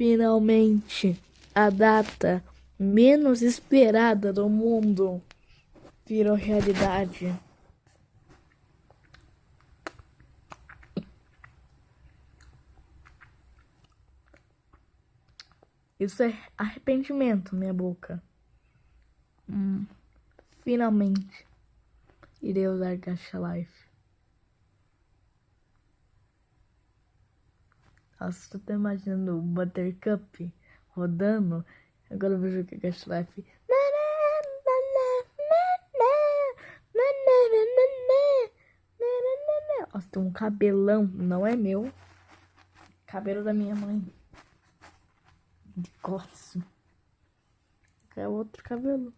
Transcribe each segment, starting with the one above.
Finalmente, a data menos esperada do mundo virou realidade. Isso é arrependimento, minha boca. Hum, finalmente irei usar Gacha Life. Nossa, tô imaginando o Buttercup rodando. Agora eu vou jogar Gacha Life. Nossa, tem um cabelão. Não é meu. Cabelo da minha mãe. De corte. É outro cabelo.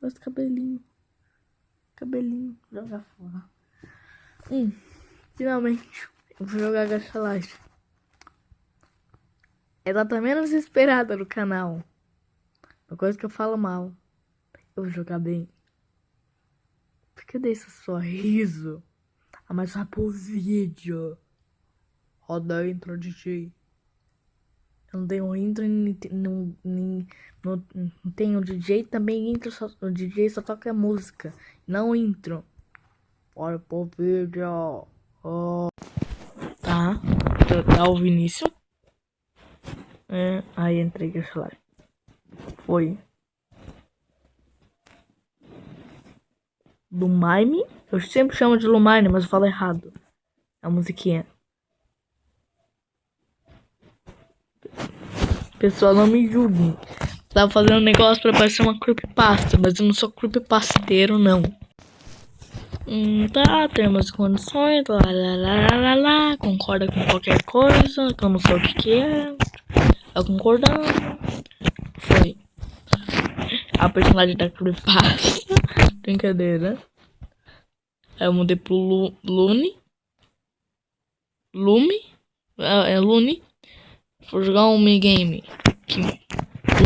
Outro cabelinho. Cabelinho. Jogar fora. Hum, finalmente. Eu vou jogar Gacha Life. É data menos esperada no canal. Uma coisa que eu falo mal. Eu vou jogar bem. Por que desse sorriso? Ah, mas vai pro vídeo. Roda a intro, DJ. Eu não tenho intro, não, não, não, não tenho DJ, também intro, só, o DJ só toca música, não intro. Bora pro vídeo. Oh. Tá, tá o Vinícius. É, aí entrei que celular. Foi. Lumine? Eu sempre chamo de Lumine, mas eu falo errado. A musiquinha. Pessoal, não me julguem. Tava fazendo um negócio pra parecer uma creepypasta, mas eu não sou creepypasteiro, não. Hum, tá, temos condições, lá, lá, lá, lá, lá, concorda com qualquer coisa, que eu não sei o que que é. Eu concordando. Foi. A personagem da creepypasta. Brincadeira. Eu mudei pro Lu, Lune. Lume. É, é Lune. Vou jogar um minigame.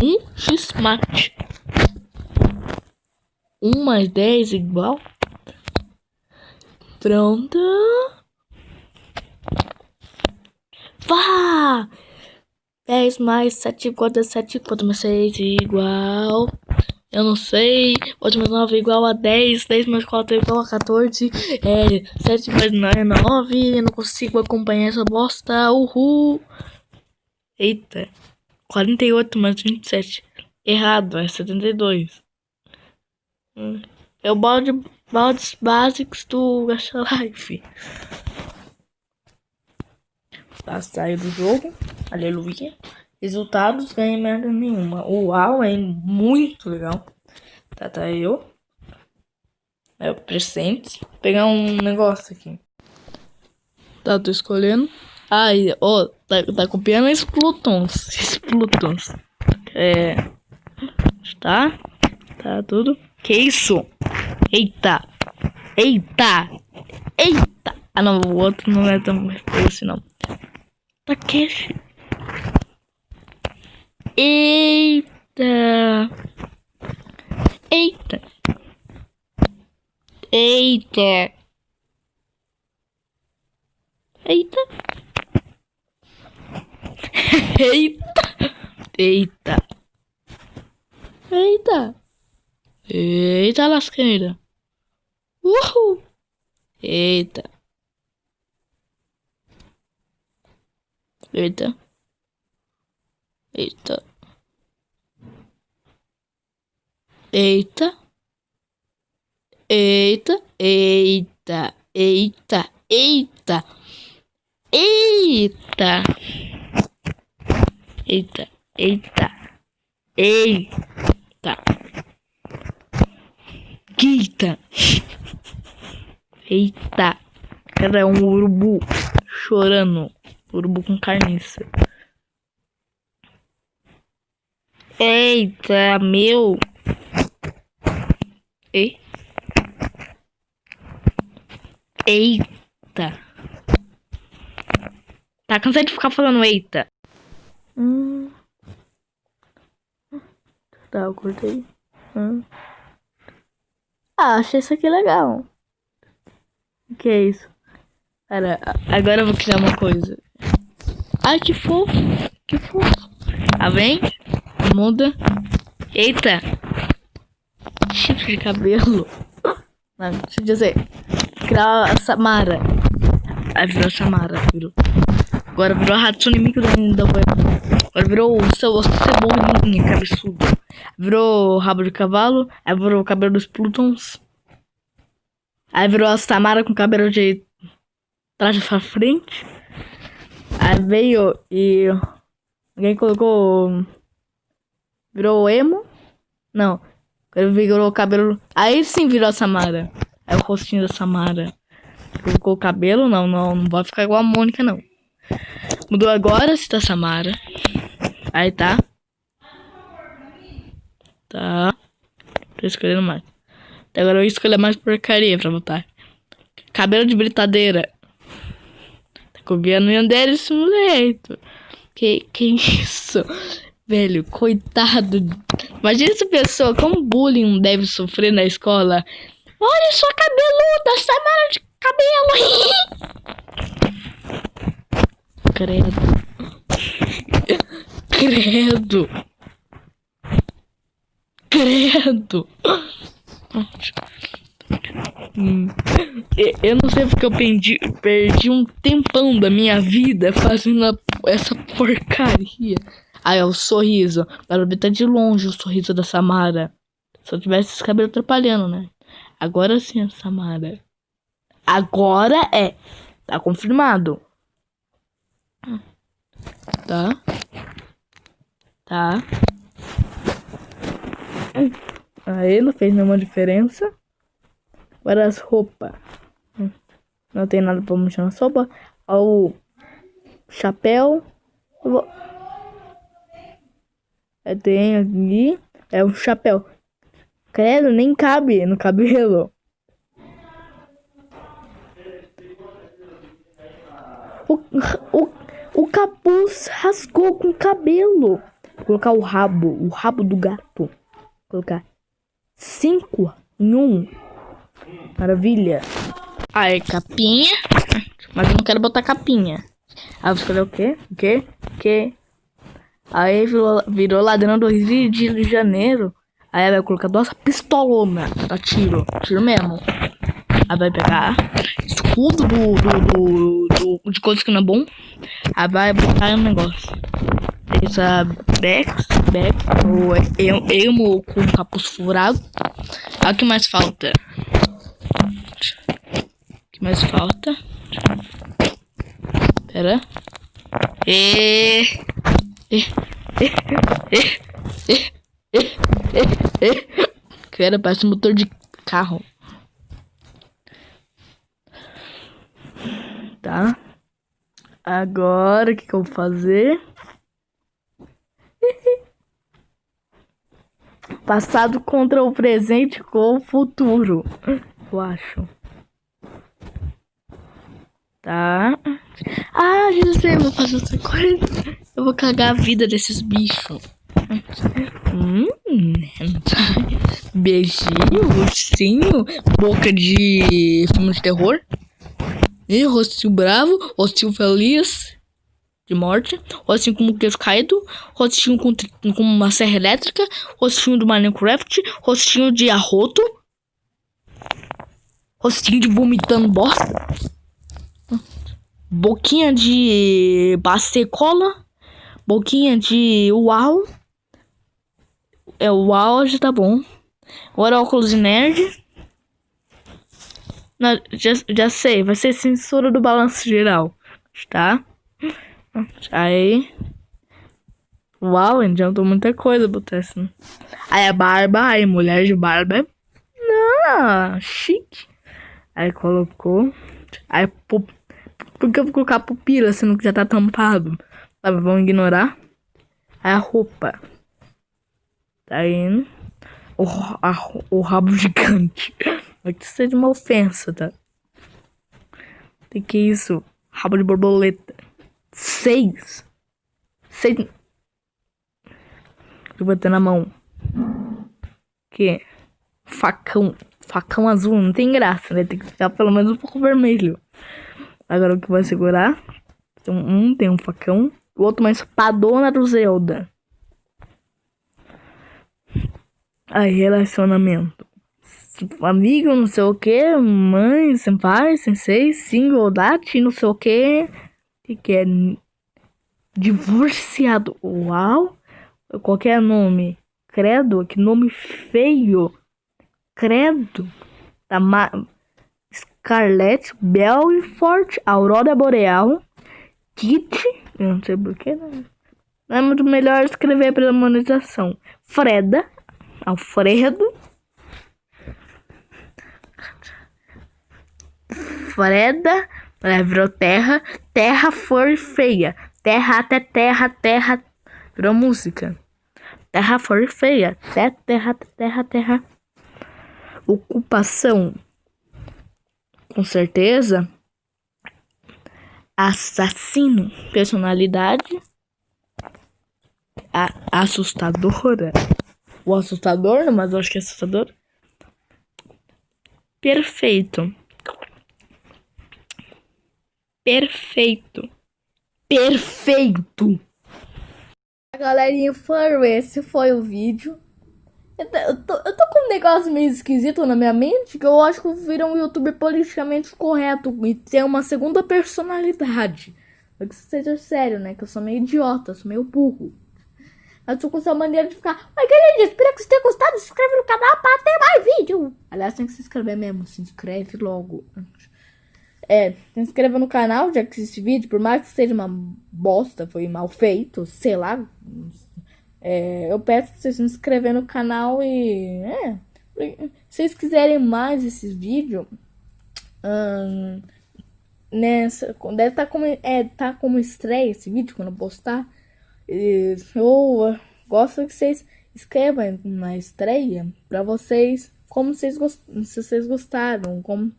Um X-Match. 1 mais 10 igual. Pronto. Vá! 10 mais 7 igual a 7 quanto mais 6 igual. Eu não sei. 8 mais 9 igual a 10. 10 mais 4 igual a 14. É, 7 mais 9 é 9. Eu não consigo acompanhar essa bosta. Uhul. Eita. 48 mais 27. Errado, é 72. Hum. É o balde, baldes básicos do Gacha Life. Tá, saiu do jogo. Aleluia. Resultados, ganhei merda nenhuma. Uau, é muito legal. Tá, tá eu. É o presente. Vou pegar um negócio aqui. Tá, tô escolhendo. Ai, ó, tá, tá copiando esses Plutons. Plutons. É. Tá? Tá tudo. Que isso? Eita! Eita! Eita! Ah não, o outro não é tão assim não. Takeshi. Eita! Eita! Eita! Eita! Eita! Eita! Eita! Eita lasqueira! Uhul! Eita! Eita! Eita! Eita! Eita! Eita! Eita! Eita! Eita! Eita, eita, eita, eita, eita, é um urubu chorando, urubu com carniça. Eita, meu. E? Eita. Tá cansado de ficar falando eita. Hum. Tá, eu cortei. Hum. Ah, achei isso aqui legal. O que é isso? Pera, agora eu vou criar uma coisa. Ai, que fofo. Que fofo. Tá vendo? Muda. Eita. Chifre de cabelo. Não, deixa eu dizer. Criar a Samara. Aí virou a Samara, virou. Agora virou a Hatsune Miku da, da Agora virou o seu cebolinha cabeçudo. Virou rabo de cavalo. Aí virou o cabelo dos Plutons. Aí virou a Samara com cabelo de traje pra frente. Aí veio e alguém colocou. Virou emo? Não. Ele virou o cabelo. Aí sim virou a Samara. É o rostinho da Samara. Colocou o cabelo? Não, não. Não vai ficar igual a Mônica, não. Mudou agora se tá Samara. Aí tá. Tá. Tô escolhendo mais. Agora eu escolher mais porcaria pra botar. Cabelo de britadeira. Copiando o Yandere esse moleque. Que, que isso? Velho, coitado. Imagina essa pessoa, como bullying deve sofrer na escola. Olha sua cabeluda, Samara de cabelo. Credo. Credo. Credo. Hum. Eu não sei porque eu perdi, perdi um tempão da minha vida fazendo essa porcaria. Aí, ó, o sorriso. Para ver tá de longe o sorriso da Samara. Se eu tivesse esse cabelo atrapalhando, né? Agora sim, Samara. Agora é. Tá confirmado. Tá. Tá. Aí não fez nenhuma diferença. Agora as roupas. Não tem nada pra mexer na sopa. O chapéu. Eu vou... Eu tenho aqui. É um chapéu. Credo, nem cabe no cabelo. O, o, o capuz rasgou com o cabelo. Vou colocar o rabo, o rabo do gato. Vou colocar cinco em um. Maravilha. Aí, capinha. Mas eu não quero botar capinha. Aí eu vou escolher o quê? O quê? O quê? Aí virou, virou ladrão do Rio de Janeiro. Aí vai colocar duas pistolonas pra tiro. Tiro mesmo. Aí vai pegar escudo do, do, do, do de coisa que não é bom. Aí vai botar um negócio. Essa Bex, Bex, ou Emo com capuz furado. Aí o que mais falta? Que mais falta? Pera. E... Cara, parece um motor de carro. Tá. Agora, o que, que eu vou fazer? Passado contra o presente com o futuro. Eu acho. Tá. Ah, já sei, vou fazer outra coisa. Eu vou cagar a vida desses bichos. Hum, beijinho, ursinho, boca de filme de terror. E rostinho bravo, rostinho feliz de morte, rostinho com queijo caído, rostinho com, com uma serra elétrica, rostinho do Minecraft, rostinho de arroto, rostinho de vomitando bosta boquinha de bacecola, boquinha de uau. É uau, já tá bom. Agora óculos de nerd. Já, já sei, vai ser censura do balanço geral, tá? Aí. Uau, adiantou muita coisa botar assim. Aí a barba, aí mulher de barba. Não, chique. Aí colocou. Aí por que eu vou colocar pupila sendo que já tá tampado? Vamos ignorar. Aí a roupa. Tá indo. O, a, o rabo gigante. Vai que seja uma ofensa, tá? O que é isso? Rabo de borboleta. Seis. Seis. Eu vou ter na mão. Que? Facão. Facão azul. Não tem graça, né? Tem que ficar pelo menos um pouco vermelho. Agora o que vai segurar? Então, um tem um facão. O outro uma espadona do Zelda. Aí, relacionamento. Amigo, não sei o que, mãe, senpai, sensei, single, date, não sei o que. Que que é? Divorciado. Uau! Qualquer nome. Credo, que nome feio. Credo. Da Ma Scarlett Belfort, Aurora Boreal, Kit, eu não sei porquê, né? Não é muito melhor escrever pela monetização. Freda, Alfredo. Freda, ela virou terra. Terra for feia. Terra até terra, terra. Virou música. Terra for feia. Terra, terra, terra, terra. Ocupação. Com certeza. Assassino. Personalidade. A assustadora. O assustador, mas eu acho que é assustador. Perfeito. Perfeito. Perfeito. Galerinha, foi esse foi o vídeo. Eu tô, eu tô, com um negócio meio esquisito na minha mente que eu acho que eu viro um youtuber politicamente correto e ter uma segunda personalidade. Pra que isso seja sério, né? Que eu sou meio idiota, sou meio burro. Eu tô com essa maneira de ficar. Oi, galera, espero que você tenha gostado. Se inscreve no canal pra ter mais vídeo. Aliás, tem que se inscrever mesmo. Se inscreve logo. É, se inscreva no canal, já que esse vídeo, por mais que seja uma bosta, foi mal feito, sei lá. É, eu peço pra vocês se inscreverem no canal e. É, se vocês quiserem mais esses vídeos. Hum, nessa, deve estar tá como, é, tá como estreia esse vídeo quando eu postar. E, eu gosto que vocês escrevam na estreia pra vocês como vocês, gost, se vocês gostaram, como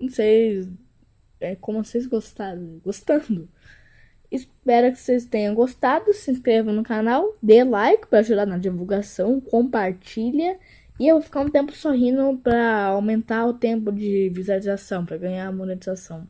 vocês. É, como vocês gostaram, gostando. Espero que vocês tenham gostado. Se inscreva no canal, dê like para ajudar na divulgação, compartilha. E eu vou ficar um tempo sorrindo para aumentar o tempo de visualização, para ganhar monetização.